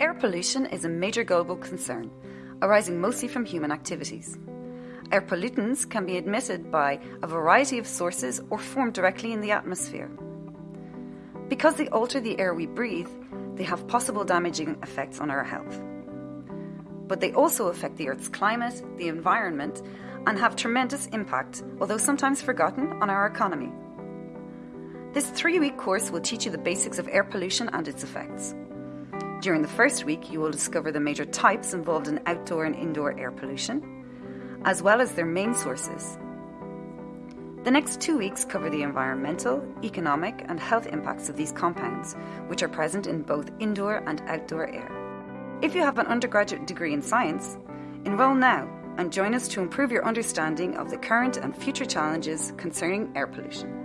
Air pollution is a major global concern, arising mostly from human activities. Air pollutants can be emitted by a variety of sources or formed directly in the atmosphere. Because they alter the air we breathe, they have possible damaging effects on our health. But they also affect the Earth's climate, the environment, and have tremendous impact, although sometimes forgotten, on our economy. This three week course will teach you the basics of air pollution and its effects. During the first week, you will discover the major types involved in outdoor and indoor air pollution, as well as their main sources. The next two weeks cover the environmental, economic, and health impacts of these compounds, which are present in both indoor and outdoor air. If you have an undergraduate degree in science, enrol now and join us to improve your understanding of the current and future challenges concerning air pollution.